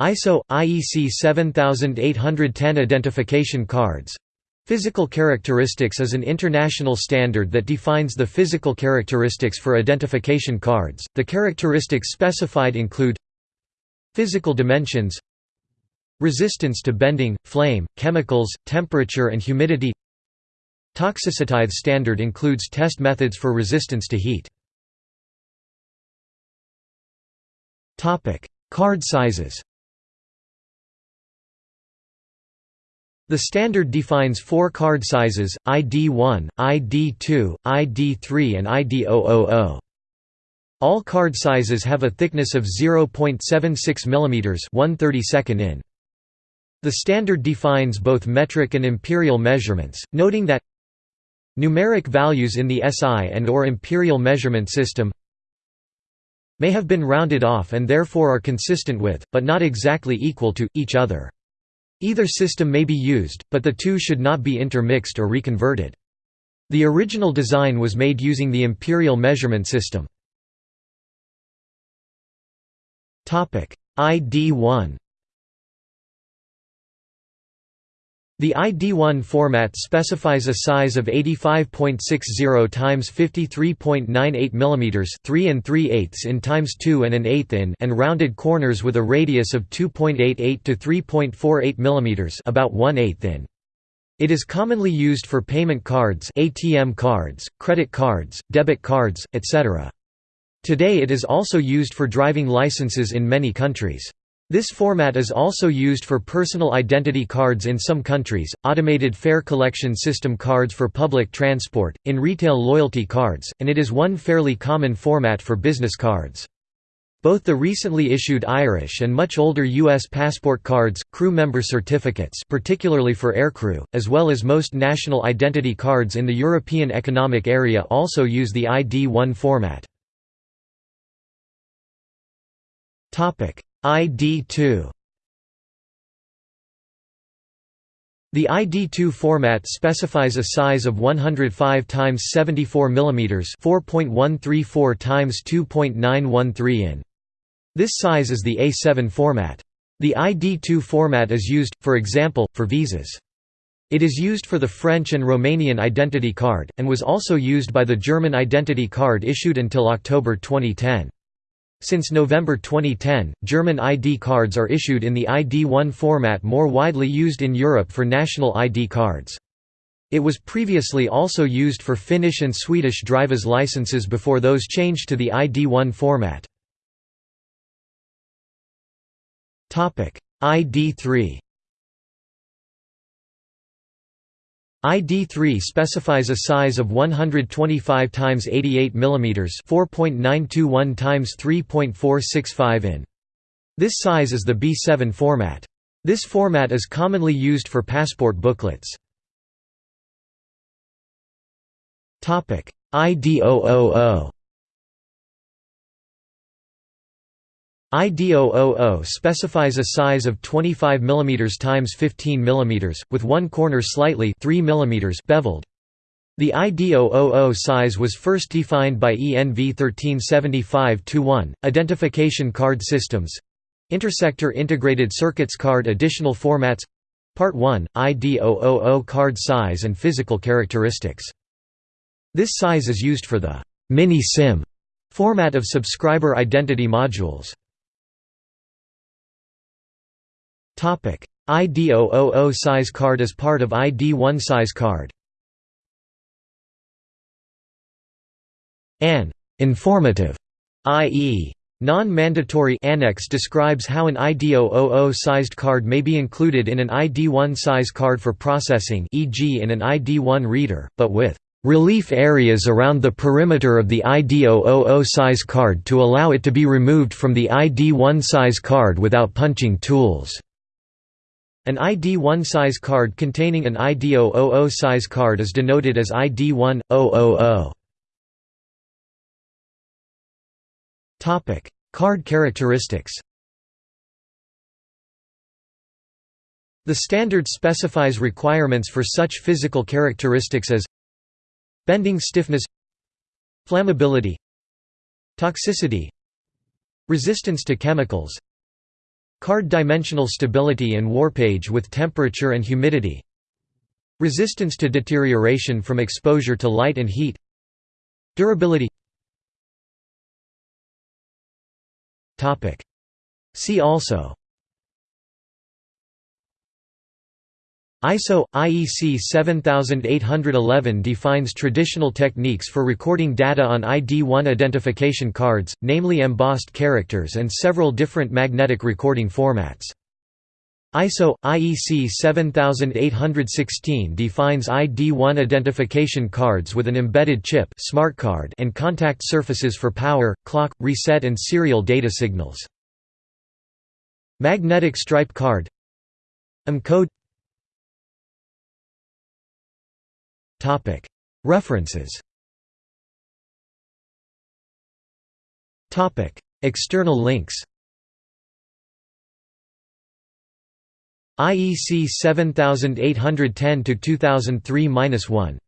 ISO IEC 7810 identification cards Physical characteristics is an international standard that defines the physical characteristics for identification cards. The characteristics specified include physical dimensions, resistance to bending, flame, chemicals, temperature and humidity. Toxicity standard includes test methods for resistance to heat. Topic: Card sizes. The standard defines four card sizes, ID1, ID2, ID3 and ID000. All card sizes have a thickness of 0.76 mm 1/32 in. The standard defines both metric and imperial measurements, noting that numeric values in the SI and or imperial measurement system may have been rounded off and therefore are consistent with, but not exactly equal to, each other. Either system may be used, but the two should not be intermixed or reconverted. The original design was made using the imperial measurement system. ID1 The ID1 format specifies a size of 85.60 x 53.98 mm 3 and 3 eighths in times 2 and an eighth in and rounded corners with a radius of 2.88 to 3.48 mm about 1 eighth in. It is commonly used for payment cards ATM cards, credit cards, debit cards, etc. Today it is also used for driving licenses in many countries. This format is also used for personal identity cards in some countries, automated fare collection system cards for public transport, in retail loyalty cards, and it is one fairly common format for business cards. Both the recently issued Irish and much older U.S. passport cards, crew member certificates particularly for aircrew, as well as most national identity cards in the European Economic Area also use the ID1 format. ID2 The ID2 format specifies a size of 105 x 74 mm 4.134 x 2.913 in. This size is the A7 format. The ID2 format is used, for example, for visas. It is used for the French and Romanian identity card, and was also used by the German identity card issued until October 2010. Since November 2010, German ID cards are issued in the ID1 format more widely used in Europe for national ID cards. It was previously also used for Finnish and Swedish driver's licenses before those changed to the ID1 format. ID3 ID3 specifies a size of 125 x 88 mm 4.921 x 3.465 in. This size is the B7 format. This format is commonly used for passport booklets. ID000 ID000 specifies a size of 25 mm x 15 mm, with one corner slightly 3 mm beveled. The ID000 size was first defined by ENV 1375-1, Identification Card Systems Intersector Integrated Circuits Card Additional Formats Part 1, ID000 Card Size and Physical Characteristics. This size is used for the mini-SIM format of subscriber identity modules. ID000 size card as part of ID1 size card An informative, i.e. Non-mandatory annex describes how an ID000 sized card may be included in an ID1 size card for processing e.g. in an ID1 reader, but with relief areas around the perimeter of the ID000 size card to allow it to be removed from the ID1 size card without punching tools. An ID1 size card containing an ID000 size card is denoted as ID1-000. Topic: Card characteristics. The standard specifies requirements for such physical characteristics as bending stiffness, flammability, toxicity, resistance to chemicals, Card dimensional stability and warpage with temperature and humidity Resistance to deterioration from exposure to light and heat Durability. See also ISO – IEC 7811 defines traditional techniques for recording data on ID1 identification cards, namely embossed characters and several different magnetic recording formats. ISO – IEC 7816 defines ID1 identification cards with an embedded chip smart card and contact surfaces for power, clock, reset and serial data signals. Magnetic stripe card EM References. External links. IEC 7810 2003-1